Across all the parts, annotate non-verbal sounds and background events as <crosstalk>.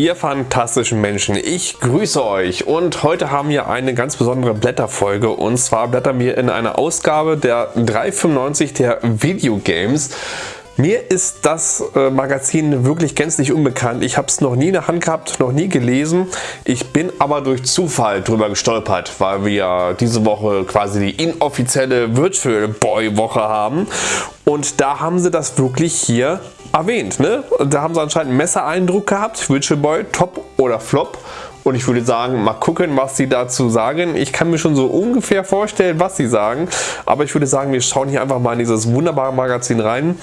Ihr fantastischen Menschen, ich grüße euch und heute haben wir eine ganz besondere Blätterfolge und zwar blättern wir in einer Ausgabe der 395 der Videogames. Mir ist das äh, Magazin wirklich gänzlich unbekannt. Ich habe es noch nie in der Hand gehabt, noch nie gelesen. Ich bin aber durch Zufall drüber gestolpert, weil wir diese Woche quasi die inoffizielle Virtual Boy Woche haben. Und da haben sie das wirklich hier erwähnt. Ne? Da haben sie anscheinend einen Messereindruck gehabt. Virtual Boy, Top oder Flop. Und ich würde sagen, mal gucken, was sie dazu sagen. Ich kann mir schon so ungefähr vorstellen, was sie sagen. Aber ich würde sagen, wir schauen hier einfach mal in dieses wunderbare Magazin rein.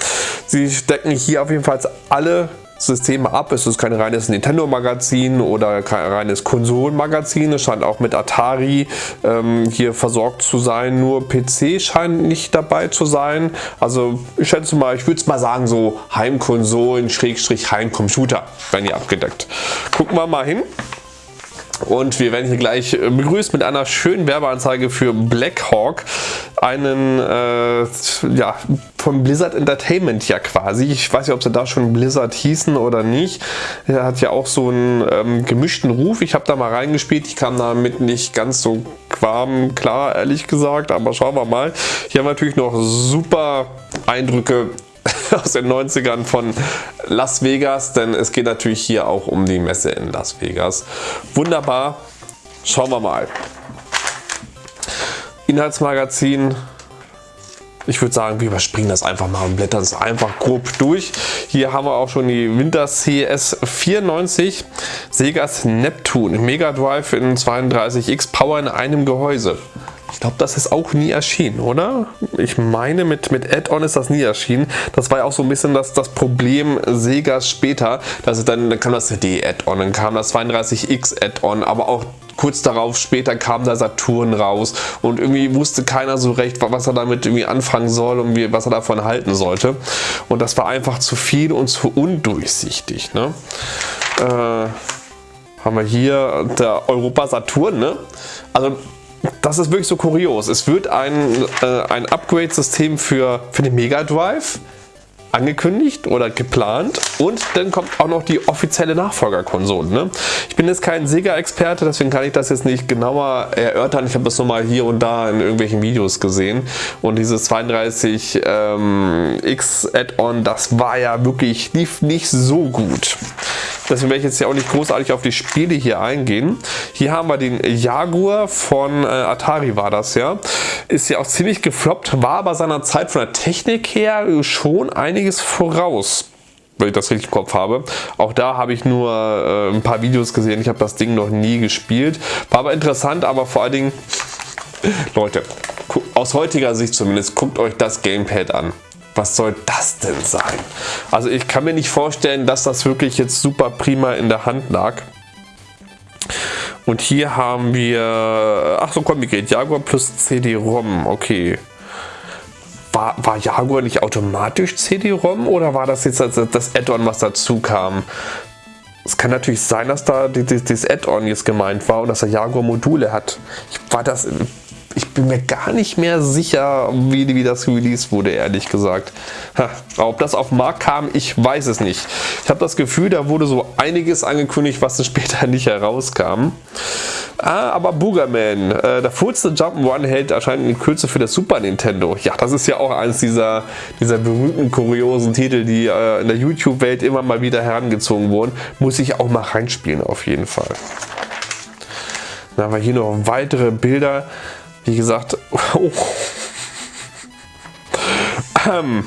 Sie decken hier auf jeden Fall alle Systeme ab. Es ist kein reines Nintendo-Magazin oder kein reines Konsolenmagazin. Es scheint auch mit Atari ähm, hier versorgt zu sein. Nur PC scheint nicht dabei zu sein. Also ich schätze mal, ich würde es mal sagen, so Heimkonsolen, Schrägstrich Heimcomputer werden hier abgedeckt. Gucken wir mal hin. Und wir werden hier gleich äh, begrüßt mit einer schönen Werbeanzeige für Blackhawk, einen äh, ja, von Blizzard Entertainment ja quasi. Ich weiß nicht, ob sie da schon Blizzard hießen oder nicht. Er hat ja auch so einen ähm, gemischten Ruf. Ich habe da mal reingespielt. Ich kam damit nicht ganz so warm klar, ehrlich gesagt. Aber schauen wir mal. Hier haben wir natürlich noch super Eindrücke <laughs> aus den 90ern von Las Vegas, denn es geht natürlich hier auch um die Messe in Las Vegas. Wunderbar, schauen wir mal. Inhaltsmagazin, ich würde sagen, wir überspringen das einfach mal und blättern es einfach grob durch. Hier haben wir auch schon die Winter CS 94 Segas Neptune Mega Drive in 32X Power in einem Gehäuse. Ich glaube, das ist auch nie erschienen, oder? Ich meine, mit, mit Add-on ist das nie erschienen. Das war ja auch so ein bisschen das, das Problem Segas später. Dass dann, dann kam das CD-Add-on, dann kam das 32X Add-on, aber auch kurz darauf später kam der Saturn raus und irgendwie wusste keiner so recht, was er damit irgendwie anfangen soll und wie, was er davon halten sollte. Und das war einfach zu viel und zu undurchsichtig. Ne? Äh, haben wir hier der Europa Saturn. Ne? Also das ist wirklich so kurios. Es wird ein, äh, ein Upgrade-System für, für den Mega Drive angekündigt oder geplant und dann kommt auch noch die offizielle Nachfolgerkonsole. Ne? Ich bin jetzt kein Sega-Experte, deswegen kann ich das jetzt nicht genauer erörtern. Ich habe das nur mal hier und da in irgendwelchen Videos gesehen und dieses 32X ähm, das war ja wirklich, lief nicht so gut. Deswegen werde ich jetzt ja auch nicht großartig auf die Spiele hier eingehen. Hier haben wir den Jaguar von äh, Atari war das ja. Ist ja auch ziemlich gefloppt, war aber seiner Zeit von der Technik her schon einiges voraus wenn ich das richtig im Kopf habe. Auch da habe ich nur äh, ein paar Videos gesehen. Ich habe das Ding noch nie gespielt. War aber interessant, aber vor allen Dingen, <laughs> Leute, aus heutiger Sicht zumindest, guckt euch das Gamepad an was soll das denn sein? Also ich kann mir nicht vorstellen, dass das wirklich jetzt super prima in der Hand lag. Und hier haben wir, ach so komm, wie geht Jaguar plus CD-ROM, okay. War, war Jaguar nicht automatisch CD-ROM oder war das jetzt das, das Add-on, was dazu kam? Es kann natürlich sein, dass da dieses Add-on jetzt gemeint war und dass er Jaguar Module hat. Ich war das ich bin mir gar nicht mehr sicher, wie, wie das released wurde, ehrlich gesagt. Ha, ob das auf den Markt kam, ich weiß es nicht. Ich habe das Gefühl, da wurde so einiges angekündigt, was dann <laughs> später nicht herauskam. Ah, aber Boogerman, äh, der furzte Jump'n'Run hält anscheinend in Kürze für das Super Nintendo. Ja, das ist ja auch eines dieser, dieser berühmten, kuriosen Titel, die äh, in der YouTube-Welt immer mal wieder herangezogen wurden. Muss ich auch mal reinspielen, auf jeden Fall. Dann haben wir hier noch weitere Bilder. Wie gesagt, <laughs> oh. ähm,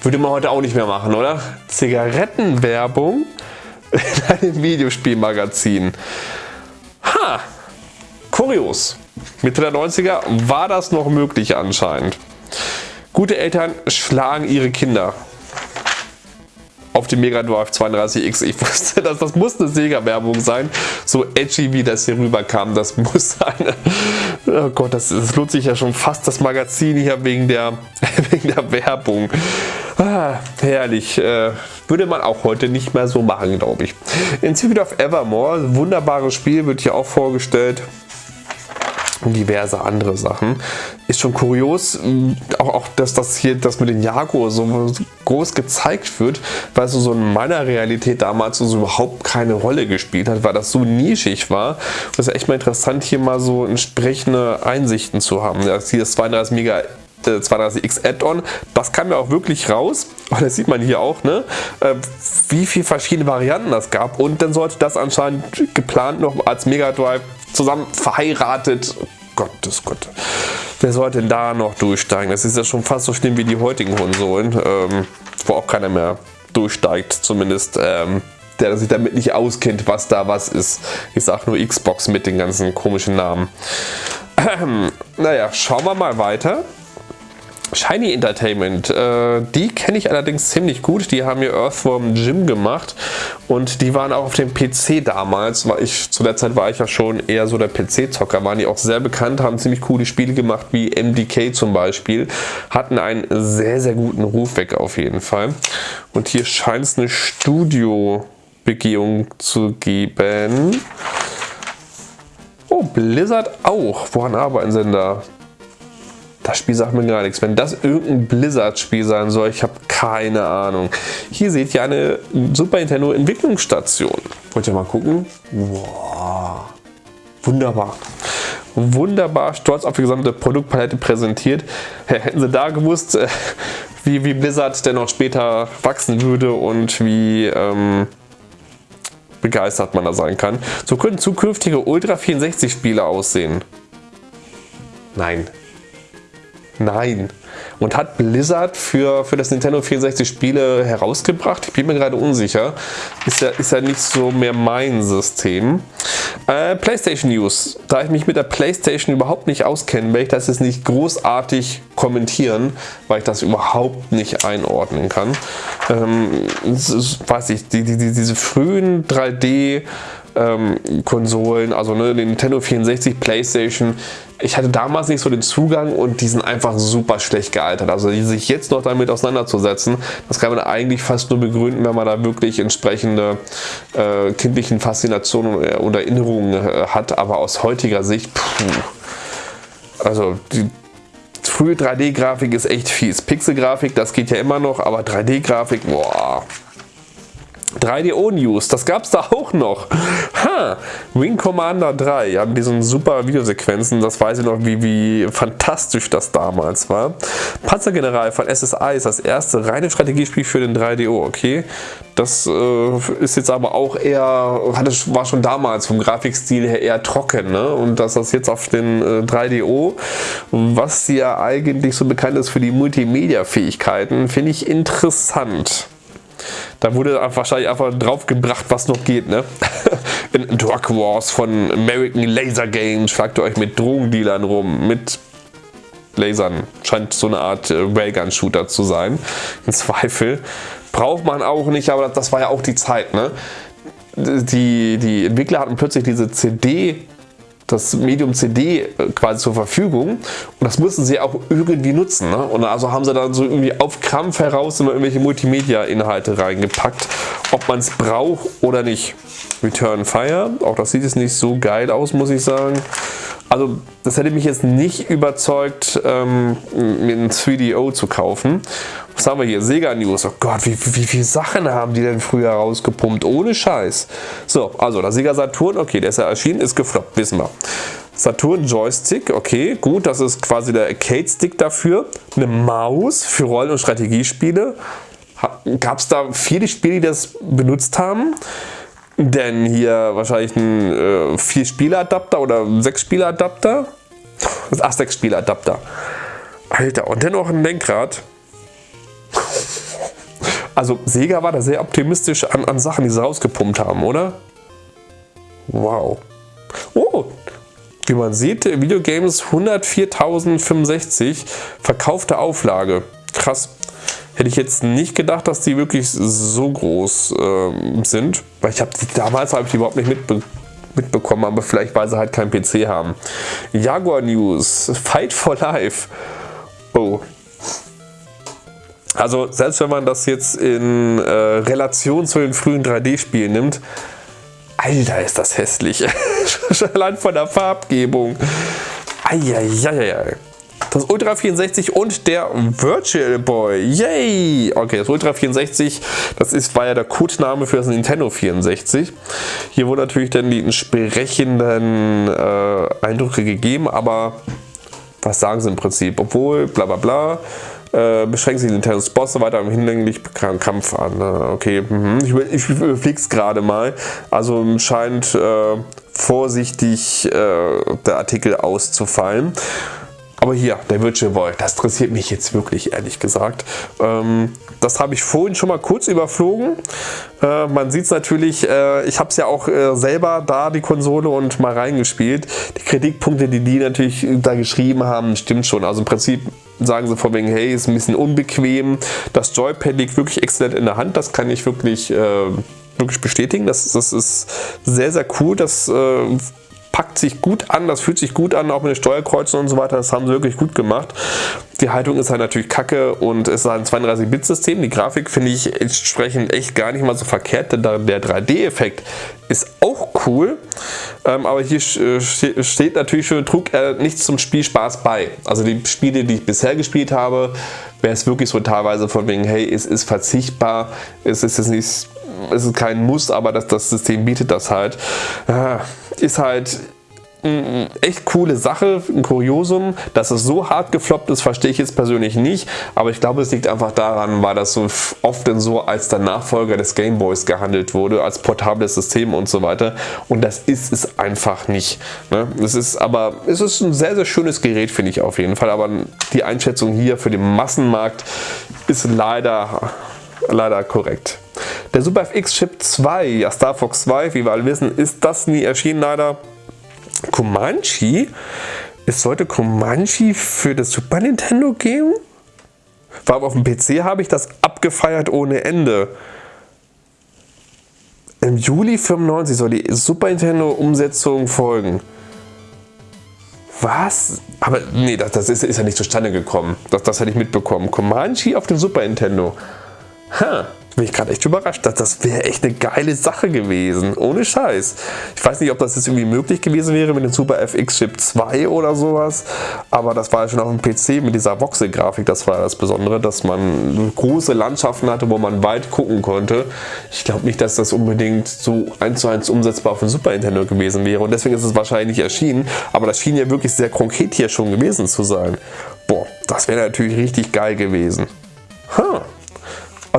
würde man heute auch nicht mehr machen, oder? Zigarettenwerbung in einem Videospielmagazin. Ha! Kurios. Mitte der 90er war das noch möglich anscheinend. Gute Eltern schlagen ihre Kinder auf dem Mega Drive 32X. Ich wusste, dass das muss eine Sega-Werbung sein. So edgy wie das hier rüberkam, das muss eine. Oh Gott, das, das lohnt sich ja schon fast das Magazin hier wegen der, <laughs> wegen der Werbung. Ah, herrlich. Äh, würde man auch heute nicht mehr so machen, glaube ich. In Secret of Evermore, wunderbares Spiel, wird hier auch vorgestellt. Und diverse andere Sachen. Ist schon kurios, auch, auch dass das hier das mit den Jaguar so groß gezeigt wird, weil es so in meiner Realität damals so überhaupt keine Rolle gespielt hat, weil das so nischig war. Und es ist echt mal interessant, hier mal so entsprechende Einsichten zu haben. Das hier ist 32 Mega 32X äh, Add-on. Das kam ja auch wirklich raus. <laughs> Und das sieht man hier auch, ne? Äh, wie viele verschiedene Varianten das gab. Und dann sollte das anscheinend geplant noch als Mega Drive zusammen verheiratet. Gottes Gott. Wer sollte denn da noch durchsteigen? Das ist ja schon fast so schlimm wie die heutigen Konsolen, ähm, wo auch keiner mehr durchsteigt, zumindest. Ähm, der sich damit nicht auskennt, was da was ist. Ich sag nur Xbox mit den ganzen komischen Namen. Ähm, <clears throat> naja, schauen wir mal weiter. Shiny Entertainment, äh, die kenne ich allerdings ziemlich gut. Die haben hier Earthworm Jim gemacht und die waren auch auf dem PC damals. War ich, zu der Zeit war ich ja schon eher so der PC-Zocker, waren die auch sehr bekannt, haben ziemlich coole Spiele gemacht, wie MDK zum Beispiel. Hatten einen sehr, sehr guten Ruf weg auf jeden Fall. Und hier scheint es eine Studio-Begehung zu geben. Oh, Blizzard auch. Woran arbeiten sie denn da? Das Spiel sagt mir gar nichts. Wenn das irgendein Blizzard-Spiel sein soll, ich habe keine Ahnung. Hier seht ihr eine Super Nintendo Entwicklungsstation. Wollt ihr mal gucken? Wow. Wunderbar. Wunderbar stolz auf die gesamte Produktpalette präsentiert. Hätten sie da gewusst, äh, wie, wie Blizzard denn noch später wachsen würde und wie ähm, begeistert man da sein kann. So könnten zukünftige Ultra 64 Spiele aussehen. Nein, Nein. Und hat Blizzard für, für das Nintendo 64 Spiele herausgebracht? Ich bin mir gerade unsicher. Ist ja, ist ja nicht so mehr mein System. Äh, PlayStation News. Da ich mich mit der PlayStation überhaupt nicht auskenne, werde ich das jetzt nicht großartig kommentieren, weil ich das überhaupt nicht einordnen kann. Ähm, ist, weiß ich, die, die, diese frühen 3D ähm, Konsolen, also ne, Nintendo 64, Playstation, ich hatte damals nicht so den Zugang und die sind einfach super schlecht gealtert. Also sich jetzt noch damit auseinanderzusetzen, das kann man eigentlich fast nur begründen, wenn man da wirklich entsprechende äh, kindlichen Faszinationen und Erinnerungen äh, hat. Aber aus heutiger Sicht, puh, also die frühe 3D-Grafik ist echt fies. Pixel-Grafik, das geht ja immer noch, aber 3D-Grafik, boah. 3DO News, das gab es da auch noch. Ha, Wing Commander 3, ja, mit diesen super Videosequenzen, das weiß ich noch, wie, wie fantastisch das damals war. Panzergeneral von SSI ist das erste reine Strategiespiel für den 3DO, okay. Das äh, ist jetzt aber auch eher, war schon damals vom Grafikstil her eher trocken, ne? Und dass das jetzt auf den äh, 3DO, was ja eigentlich so bekannt ist für die Multimedia-Fähigkeiten, finde ich interessant. Da wurde wahrscheinlich einfach draufgebracht, was noch geht. Ne? <laughs> In Drug Wars von American Laser Games fragt ihr euch mit Drogendealern rum, mit Lasern. Scheint so eine Art äh, Railgun-Shooter zu sein. Im Zweifel. Braucht man auch nicht, aber das war ja auch die Zeit. Ne? Die, die Entwickler hatten plötzlich diese CD das Medium CD äh, quasi zur Verfügung und das mussten sie auch irgendwie nutzen. Ne? Und also haben sie dann so irgendwie auf Krampf heraus immer irgendwelche Multimedia-Inhalte reingepackt, ob man es braucht oder nicht. Return Fire, auch das sieht jetzt nicht so geil aus, muss ich sagen. Also das hätte mich jetzt nicht überzeugt, ähm, mir ein 3DO zu kaufen. Was haben wir hier? Sega News. Oh Gott, wie, wie, wie viele Sachen haben die denn früher rausgepumpt? Ohne Scheiß. So, also der Sega Saturn, okay, der ist ja erschienen, ist gefloppt, wissen wir. Saturn Joystick, okay, gut, das ist quasi der Arcade-Stick dafür. Eine Maus für Rollen- und Strategiespiele. Gab es da viele Spiele, die das benutzt haben? Denn hier wahrscheinlich ein äh, 4-Spieler-Adapter oder 6-Spieler-Adapter. Ach, 6-Spieler-Adapter. Alter, und dennoch ein Lenkrad. Also Sega war da sehr optimistisch an, an Sachen, die sie rausgepumpt haben, oder? Wow. Oh, wie man sieht, Videogames 104.065 verkaufte Auflage. Krass. Hätte ich jetzt nicht gedacht, dass die wirklich so groß äh, sind. Weil ich habe die damals habe ich die überhaupt nicht mitbe mitbekommen, aber vielleicht weil sie halt keinen PC haben. Jaguar News, Fight for Life. Oh, also selbst wenn man das jetzt in äh, Relation zu den frühen 3D-Spielen nimmt, Alter, ist das hässlich. <laughs> Allein von der Farbgebung. Eieieiei. Das Ultra 64 und der Virtual Boy. Yay! Okay, das Ultra 64, das ist, war ja der Codename für das Nintendo 64. Hier wurden natürlich dann die entsprechenden äh, Eindrücke gegeben, aber was sagen sie im Prinzip? Obwohl, bla bla bla, äh, beschränkt sich Nintendos Bosse weiter im hinlänglich Kampf an. Ne? Okay, mhm. ich, ich überfliege es gerade mal. Also scheint äh, vorsichtig äh, der Artikel auszufallen. Aber hier, der Virtual Boy, das interessiert mich jetzt wirklich, ehrlich gesagt. Ähm, das habe ich vorhin schon mal kurz überflogen. Äh, man sieht es natürlich, äh, ich habe es ja auch äh, selber da, die Konsole, und mal reingespielt. Die Kritikpunkte, die die natürlich da geschrieben haben, stimmt schon. Also im Prinzip sagen sie vor wegen, hey, ist ein bisschen unbequem. Das Joypad liegt wirklich exzellent in der Hand, das kann ich wirklich, äh, wirklich bestätigen. Das, das ist sehr, sehr cool. Das äh, packt sich gut an, das fühlt sich gut an, auch mit den Steuerkreuzen und so weiter, das haben sie wirklich gut gemacht. Die Haltung ist halt natürlich kacke und es ist ein 32-Bit-System. Die Grafik finde ich entsprechend echt gar nicht mal so verkehrt, denn der 3D-Effekt ist auch cool, ähm, aber hier steht natürlich schon, trug er nichts zum Spielspaß bei. Also die Spiele, die ich bisher gespielt habe, wäre es wirklich so teilweise von wegen, hey, es ist verzichtbar, es ist jetzt nicht es ist kein Muss, aber das, das System bietet das halt. Ah, ist halt eine echt coole Sache, ein Kuriosum. Dass es so hart gefloppt ist, verstehe ich jetzt persönlich nicht. Aber ich glaube, es liegt einfach daran, weil das so oft denn so als der Nachfolger des Gameboys gehandelt wurde, als portables System und so weiter. Und das ist es einfach nicht. Ne? Es ist aber, es ist ein sehr, sehr schönes Gerät, finde ich auf jeden Fall. Aber die Einschätzung hier für den Massenmarkt ist leider, leider korrekt. Der Super FX Chip 2, ja Star Fox 2, wie wir alle wissen, ist das nie erschienen leider. Comanche? Es sollte Comanche für das Super Nintendo geben? War auf dem PC habe ich das abgefeiert ohne Ende. Im Juli 95 soll die Super Nintendo Umsetzung folgen. Was? Aber nee, das, das ist, ist, ja nicht zustande gekommen. Das, das hätte ich mitbekommen. Comanche auf dem Super Nintendo. Ha bin ich gerade echt überrascht. Das, das wäre echt eine geile Sache gewesen. Ohne Scheiß. Ich weiß nicht, ob das jetzt irgendwie möglich gewesen wäre mit dem Super FX Chip 2 oder sowas. Aber das war ja schon auf dem PC mit dieser Voxel-Grafik. Das war das Besondere, dass man große Landschaften hatte, wo man weit gucken konnte. Ich glaube nicht, dass das unbedingt so eins zu eins umsetzbar auf dem Super Nintendo gewesen wäre. Und deswegen ist es wahrscheinlich nicht erschienen. Aber das schien ja wirklich sehr konkret hier schon gewesen zu sein. Boah, das wäre natürlich richtig geil gewesen. Huh.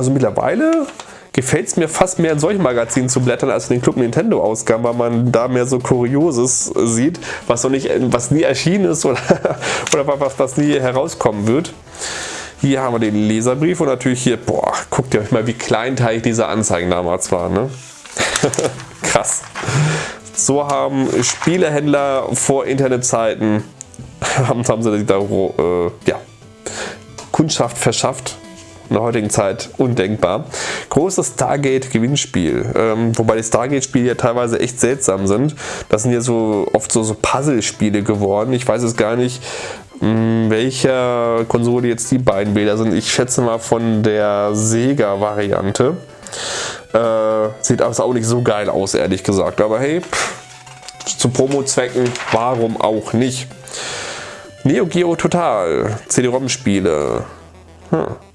Also mittlerweile gefällt es mir fast mehr in solchen Magazinen zu blättern als in den Club Nintendo Ausgaben, weil man da mehr so Kurioses sieht, was noch nicht, was nie erschienen ist oder, <laughs> oder was, was nie herauskommen wird. Hier haben wir den Leserbrief und natürlich hier, boah, guckt ihr euch mal, wie kleinteilig diese Anzeigen damals waren. Ne? <laughs> Krass. So haben Spielehändler vor Internetzeiten haben, <laughs> haben sie da äh, ja, Kundschaft verschafft in der heutigen Zeit undenkbar. Großes Stargate-Gewinnspiel, ähm, wobei die Stargate-Spiele ja teilweise echt seltsam sind. Das sind ja so oft so, so Puzzle-Spiele geworden. Ich weiß es gar nicht, mh, welcher Konsole jetzt die beiden Bilder sind. Ich schätze mal von der Sega-Variante. Äh, sieht aber auch nicht so geil aus, ehrlich gesagt. Aber hey, pff, zu Promo-Zwecken, warum auch nicht? Neo Geo Total, CD-ROM-Spiele. Hm.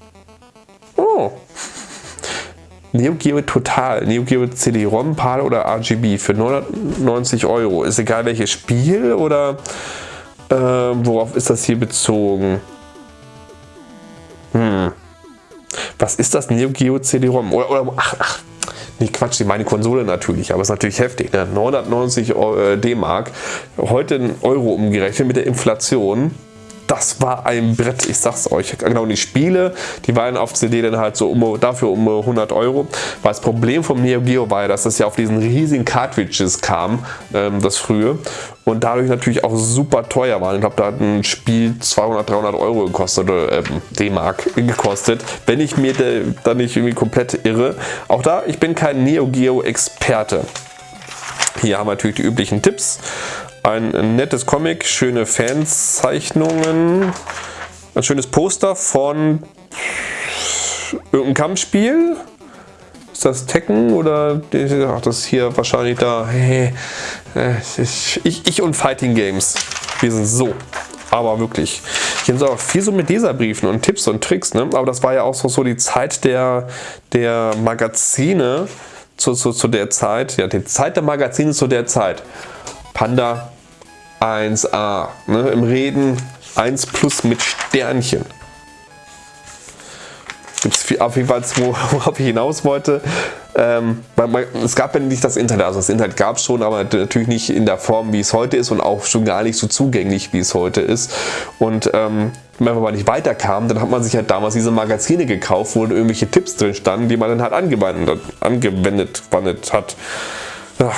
Neo Geo Total, Neo Geo CD-ROM, PAL oder RGB für 990 Euro. Ist egal welches Spiel oder äh, worauf ist das hier bezogen? Hm. Was ist das Neo Geo CD-ROM? Oder, oder, ach, ach, nee Quatsch, meine Konsole natürlich, aber es ist natürlich heftig. Ne? 990 äh, D-Mark, heute in Euro umgerechnet mit der Inflation das war ein Brett, ich sag's euch. Genau, die Spiele, die waren auf CD dann halt so um, dafür um 100 Euro. Weil das Problem vom Neo Geo war ja, dass das ja auf diesen riesigen Cartridges kam, ähm, das frühe. Und dadurch natürlich auch super teuer war. Ich glaube, da hat ein Spiel 200, 300 Euro gekostet, oder äh, D-Mark gekostet. Wenn ich mir da nicht irgendwie komplett irre. Auch da, ich bin kein Neo Geo Experte. Hier haben wir natürlich die üblichen Tipps. Ein nettes Comic, schöne Fanzeichnungen, ein schönes Poster von irgendeinem Kampfspiel. Ist das Tekken oder ach, das ist hier wahrscheinlich da. Ich, ich und Fighting Games. Wir sind so. Aber wirklich. Hier sind auch viel so mit Leserbriefen und Tipps und Tricks. Ne? Aber das war ja auch so, so die Zeit der, der Magazine zu, zu, zu der Zeit. Ja, die Zeit der Magazine zu der Zeit. Panda 1a. Ne? Im Reden 1 plus mit Sternchen. Gibt es auf jeden Fall, <laughs> worauf ich hinaus wollte. Ähm, man, man, es gab ja nicht das Internet, also das Internet gab es schon, aber natürlich nicht in der Form, wie es heute ist und auch schon gar nicht so zugänglich, wie es heute ist. Und ähm, wenn man nicht weiterkam, dann hat man sich halt damals diese Magazine gekauft, wo irgendwelche Tipps drin standen, die man dann halt angewendet, angewendet hat. Ja.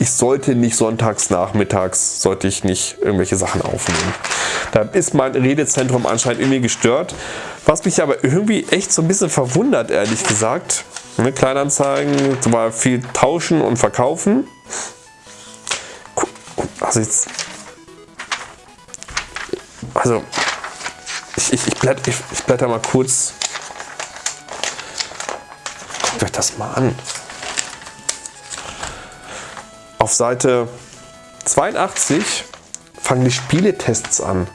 Ich sollte nicht sonntags nachmittags, sollte ich nicht irgendwelche Sachen aufnehmen. Da ist mein Redezentrum anscheinend irgendwie gestört. Was mich aber irgendwie echt so ein bisschen verwundert, ehrlich gesagt. Ne, Kleinanzeigen, Beispiel viel tauschen und verkaufen. Also jetzt. Also. Ich, ich, ich, blätter, ich, ich blätter mal kurz. Guckt euch das mal an. Auf Seite 82 fangen die Spieletests an.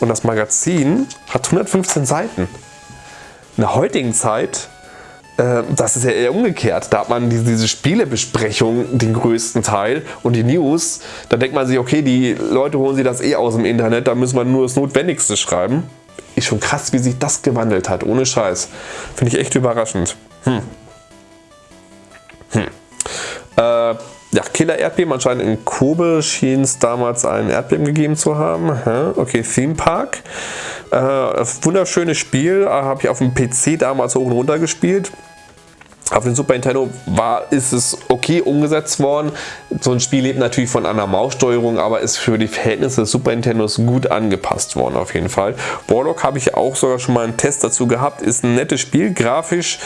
Und das Magazin hat 115 Seiten. In der heutigen Zeit äh, das ist ja eher umgekehrt. Da hat man diese, diese Spielebesprechung den größten Teil und die News. Da denkt man sich, okay, die Leute holen sich das eh aus dem Internet, da müssen wir nur das Notwendigste schreiben. Ist schon krass, wie sich das gewandelt hat, ohne Scheiß. Finde ich echt überraschend. Hm. Hm. Äh, ja, Killer Erdbeben, anscheinend in Kobe schien es damals ein Erdbeben gegeben zu haben. Okay, Theme Park. Äh, wunderschönes Spiel, äh, habe ich auf dem PC damals hoch und runter gespielt. Auf dem Super Nintendo war, ist es okay umgesetzt worden. So ein Spiel lebt natürlich von einer Maussteuerung, aber ist für die Verhältnisse des Super Nintendos gut angepasst worden auf jeden Fall. Warlock habe ich auch sogar schon mal einen Test dazu gehabt. Ist ein nettes Spiel, grafisch,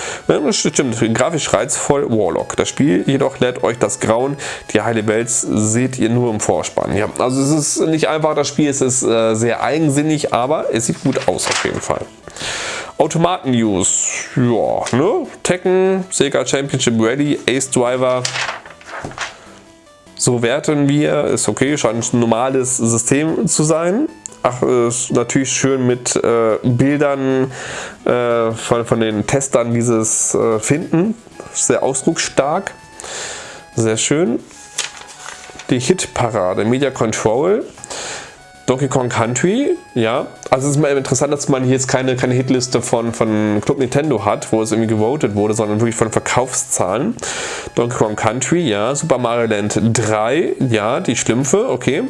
stimmt, grafisch reizvoll Warlock. Das Spiel jedoch lädt euch das Grauen. Die heile Welt seht ihr nur im Vorspann. Ja, also es ist nicht einfach das Spiel, es ist äh, sehr eigensinnig, aber es sieht gut aus auf jeden Fall. Automaten-News. Ja, ne? Tekken, Sega Championship Ready, Ace Driver. So werten wir. Ist okay, scheint ein normales System zu sein. Ach, ist natürlich schön mit äh, Bildern äh, von, von den Testern dieses äh, Finden. Sehr ausdrucksstark. Sehr schön. Die Hitparade, Media Control. Donkey Kong Country, ja. Also es ist mal interessant, dass man hier jetzt keine, keine Hitliste von, von Club Nintendo hat, wo es irgendwie gewotet wurde, sondern wirklich von Verkaufszahlen. Donkey Kong Country, ja. Super Mario Land 3, ja, die Schlümpfe, okay.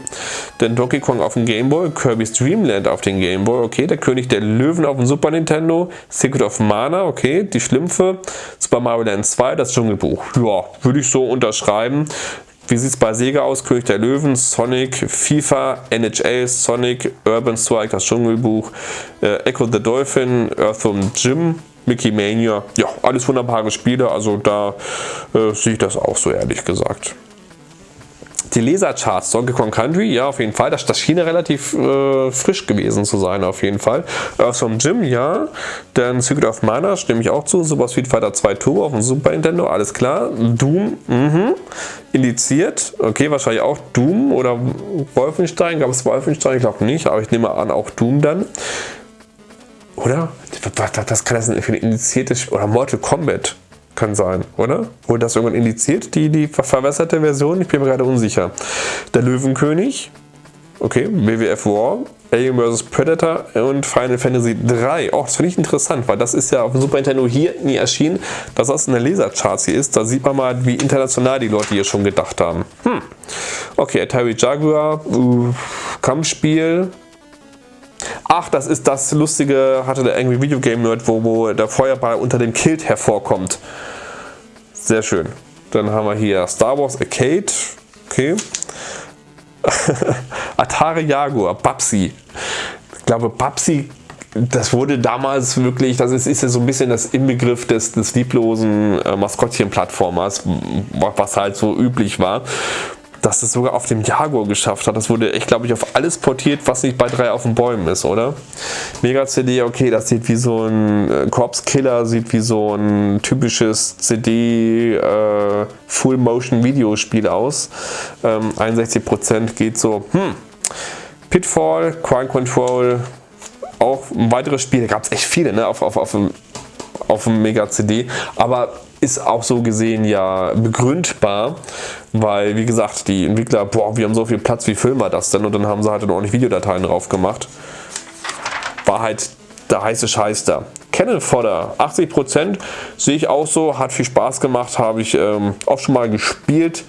Dann Donkey Kong auf dem Game Boy, Kirby's Dream Land auf dem Game Boy, okay. Der König der Löwen auf dem Super Nintendo, Secret of Mana, okay. Die Schlümpfe, Super Mario Land 2, das Dschungelbuch. Ja, würde ich so unterschreiben. Wie sieht es bei Sega aus? König der Löwen, Sonic, FIFA, NHL, Sonic, Urban Strike, das Dschungelbuch, äh, Echo the Dolphin, Earthworm Jim, Mickey Mania. Ja, alles wunderbare Spiele, also da äh, sehe ich das auch so ehrlich gesagt. Die Lesercharts, Donkey Kong Country, ja auf jeden Fall, das, das schien relativ äh, frisch gewesen zu sein auf jeden Fall. Earthworm Jim, ja. Dann Secret of Mana, stimme ich auch zu. Super Street Fighter 2 Turbo auf dem Super Nintendo, alles klar. Doom, mhm. Indiziert, okay, wahrscheinlich auch Doom oder Wolfenstein. Gab es Wolfenstein? Ich glaube nicht, aber ich nehme an auch Doom dann. Oder? Was kann das für ein indiziertes oder Mortal Kombat? Kann sein, oder? Wurde das irgendwann indiziert, die, die verwässerte Version? Ich bin mir gerade unsicher. Der Löwenkönig, okay, WWF War, Alien vs. Predator und Final Fantasy 3. Oh, das finde ich interessant, weil das ist ja auf dem Super Nintendo hier nie erschienen. Dass das in der Lasercharts hier ist, da sieht man mal, wie international die Leute hier schon gedacht haben. Hm. Okay, Atari Jaguar, uh, Kampfspiel, Ach, das ist das lustige, hatte der Angry Video Game Nerd, wo, wo der Feuerball unter dem Kilt hervorkommt. Sehr schön. Dann haben wir hier Star Wars Arcade. Okay. <laughs> Atari Jaguar, Babsi. Ich glaube, Babsi, das wurde damals wirklich, das ist, ist ja so ein bisschen das Inbegriff des, des lieblosen äh, Maskottchen-Plattformers, was halt so üblich war dass es sogar auf dem Jaguar geschafft hat. Das wurde echt, glaube ich, auf alles portiert, was nicht bei drei auf den Bäumen ist, oder? Mega CD, okay, das sieht wie so ein äh, Corpse Killer, sieht wie so ein typisches CD äh, Full Motion Videospiel aus. Ähm, 61% geht so, hm. Pitfall, Crime Control, auch ein weiteres Spiel, da gab es echt viele ne, auf, auf, auf, auf dem Mega CD, aber ist auch so gesehen ja begründbar, weil wie gesagt, die Entwickler, boah, wir haben so viel Platz, wie filmen wir das denn? Und dann haben sie halt dann ordentlich Videodateien drauf gemacht. War halt der heiße Scheiß da. Cannon Fodder, 80% sehe ich auch so, hat viel Spaß gemacht, habe ich ähm, auch schon mal gespielt.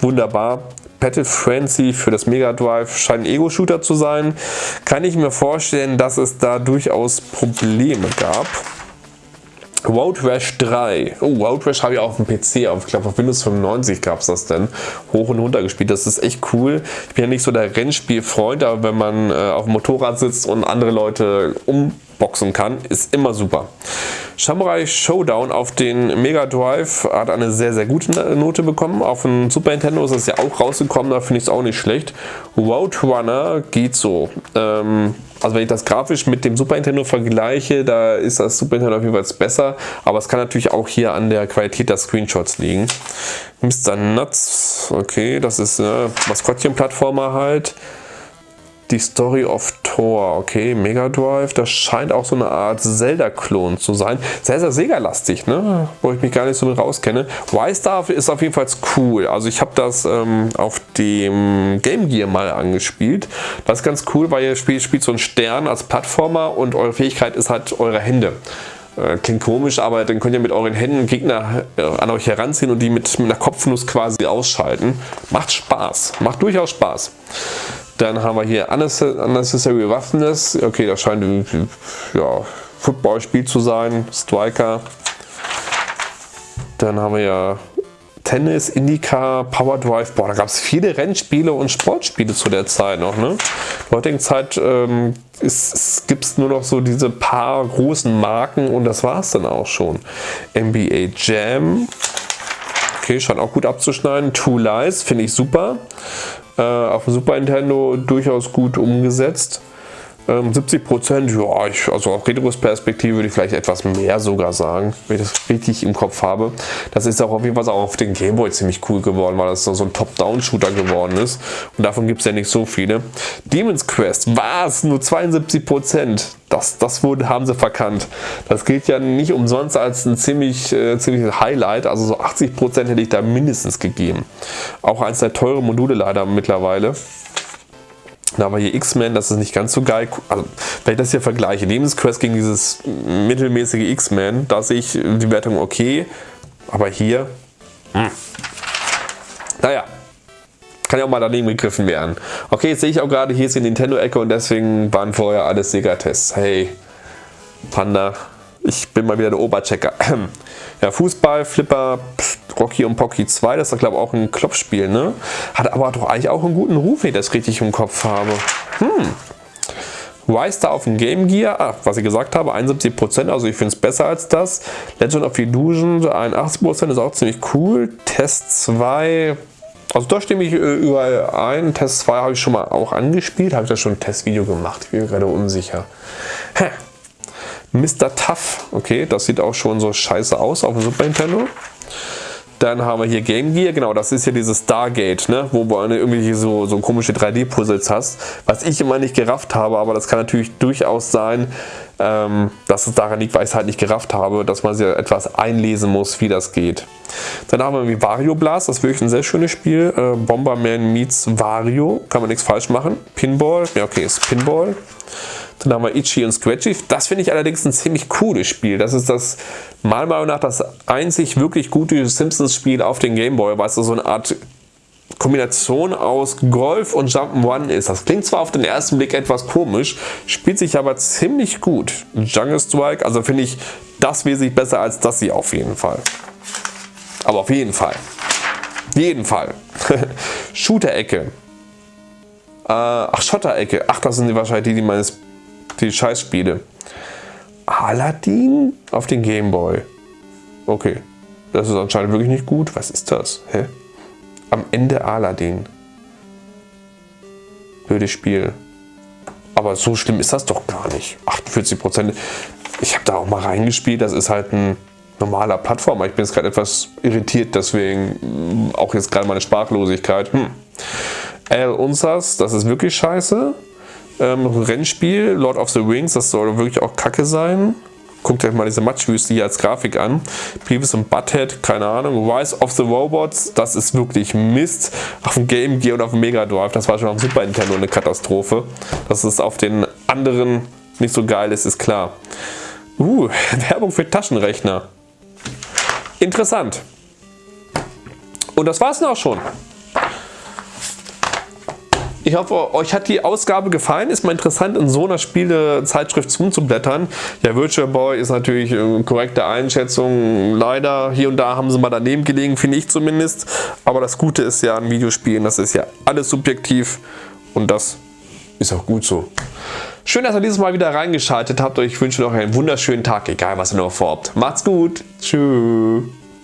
Wunderbar. Battle Frenzy für das Mega Drive scheint ein Ego-Shooter zu sein. Kann ich mir vorstellen, dass es da durchaus Probleme gab. Road Rash 3. Oh, Road Rash habe ich auf dem PC, auf, ich glaube auf Windows 95 gab es das denn. Hoch und runter gespielt. Das ist echt cool. Ich bin ja nicht so der Rennspielfreund, aber wenn man äh, auf dem Motorrad sitzt und andere Leute umboxen kann, ist immer super. Samurai Showdown auf den Mega Drive hat eine sehr, sehr gute Note bekommen. Auf dem Super Nintendo ist es ja auch rausgekommen, da finde ich es auch nicht schlecht. Roadrunner geht so. Ähm, also wenn ich das grafisch mit dem Super Nintendo vergleiche, da ist das Super Nintendo auf jeden Fall besser, aber es kann natürlich auch hier an der Qualität der Screenshots liegen. Mr. Nuts, okay, das ist eine Maskottchen-Plattformer halt. Die Story of Thor, okay, Mega Drive, das scheint auch so eine Art Zelda-Klon zu sein. Sehr, sehr Sega-lastig, ne? wo ich mich gar nicht so rauskenne. Y-Star ist auf jeden Fall cool. Also ich habe das ähm, auf dem Game Gear mal angespielt. Das ist ganz cool, weil ihr spielt, spielt so einen Stern als Plattformer und eure Fähigkeit ist halt eure Hände. Äh, klingt komisch, aber dann könnt ihr mit euren Händen Gegner äh, an euch heranziehen und die mit, mit einer Kopfnuss quasi ausschalten. Macht Spaß, macht durchaus Spaß. Dann haben wir hier Unnecessary Roughness. Okay, das scheint ein ja, Footballspiel zu sein. Striker. Dann haben wir ja Tennis, Indica, Power Drive. Boah, da gab es viele Rennspiele und Sportspiele zu der Zeit noch. Ne? In der heutigen Zeit ähm, gibt es nur noch so diese paar großen Marken und das war es dann auch schon. NBA Jam. Okay, scheint auch gut abzuschneiden. Two Lies finde ich super äh, auf dem Super Nintendo durchaus gut umgesetzt. Ähm, 70%, ja, ich, also auf Retros-Perspektive würde ich vielleicht etwas mehr sogar sagen, wenn ich das richtig im Kopf habe. Das ist auch auf jeden Fall auch auf den Gameboy ziemlich cool geworden, weil das so ein Top-Down-Shooter geworden ist. Und davon gibt es ja nicht so viele. Demon's Quest, was? Nur 72%. Das, das wurde, haben sie verkannt. Das gilt ja nicht umsonst als ein ziemlich, äh, ziemliches Highlight. Also so 80% hätte ich da mindestens gegeben. Auch eins der teuren Module leider mittlerweile. Da haben hier X-Men, das ist nicht ganz so geil. Also, wenn ich das hier vergleiche, Lebensquest gegen dieses mittelmäßige X-Men, da sehe ich die Wertung okay. Aber hier, hm. naja, kann ja auch mal daneben gegriffen werden. Okay, jetzt sehe ich auch gerade, hier ist die Nintendo-Ecke und deswegen waren vorher alles Sega-Tests. Hey, Panda, ich bin mal wieder der Oberchecker. <clears throat> Ja, Fußball, Flipper, Rocky und Pocky 2, das ist glaube ich auch ein Klopfspiel, ne? Hat aber doch eigentlich auch einen guten Ruf, wenn ich das richtig im Kopf habe. Hm. Rise auf dem Game Gear, ah, was ich gesagt habe, 71%, also ich finde es besser als das. Legend of Illusion, 81% ist auch ziemlich cool. Test 2, also da stimme ich äh, überall ein. Test 2 habe ich schon mal auch angespielt, habe ich da schon ein Testvideo gemacht, ich bin gerade unsicher. Hä. Mr. Tough. Okay, das sieht auch schon so scheiße aus auf dem Super Nintendo. Dann haben wir hier Game Gear, genau, das ist ja dieses Stargate, ne? wo du irgendwie so, so komische 3D-Puzzles hast, was ich immer nicht gerafft habe, aber das kann natürlich durchaus sein, ähm, dass es daran liegt, weil ich es halt nicht gerafft habe, dass man sich etwas einlesen muss, wie das geht. Dann haben wir Wario Blast, das ist wirklich ein sehr schönes Spiel. Äh, Bomberman meets Wario, kann man nichts falsch machen. Pinball, ja okay, ist Pinball. Dann haben wir Itchy und Scratchy. Das finde ich allerdings ein ziemlich cooles Spiel. Das ist das meiner Meinung nach das einzig wirklich gute Simpsons-Spiel auf den Gameboy, weil es so eine Art Kombination aus Golf und Jump'n'Run ist. Das klingt zwar auf den ersten Blick etwas komisch, spielt sich aber ziemlich gut. Jungle Strike, also finde ich das wesentlich besser als das hier auf jeden Fall. Aber auf jeden Fall. Jeden Fall. <laughs> Shooter-Ecke. Äh, ach, Schotter-Ecke. Ach, das sind wahrscheinlich die, die meines die Scheißspiele. Aladdin auf den Gameboy. Okay, das ist anscheinend wirklich nicht gut. Was ist das? Hä? am Ende Aladdin. Blödes Spiel. Aber so schlimm ist das doch gar nicht. 48 Prozent. Ich habe da auch mal reingespielt. Das ist halt ein normaler Plattformer. Ich bin jetzt gerade etwas irritiert, deswegen mm, auch jetzt gerade meine Sprachlosigkeit. Hm. Al Unsas, das ist wirklich scheiße. Ähm, Rennspiel, Lord of the Rings, das soll wirklich auch kacke sein. Guckt euch mal diese Matschwüste hier als Grafik an. Beavis und Butthead, keine Ahnung. Rise of the Robots, das ist wirklich Mist. Auf dem Game Gear und auf dem Mega Drive, das war schon auf dem Super Nintendo eine Katastrophe. Dass es auf den anderen nicht so geil ist, ist klar. Uh, <laughs> Werbung für Taschenrechner. Interessant. Und das war's dann auch schon. Ich hoffe, euch hat die Ausgabe gefallen. Ist mal interessant, in so einer Spielezeitschrift rumzublättern. Ja, Virtual Boy ist natürlich eine korrekte Einschätzung. Leider, hier und da haben sie mal daneben gelegen, finde ich zumindest. Aber das Gute ist ja an Videospielen, das ist ja alles subjektiv. Und das ist auch gut so. Schön, dass ihr dieses Mal wieder reingeschaltet habt. Ich wünsche euch einen wunderschönen Tag, egal was ihr noch vorhabt. Macht's gut. Tschüss.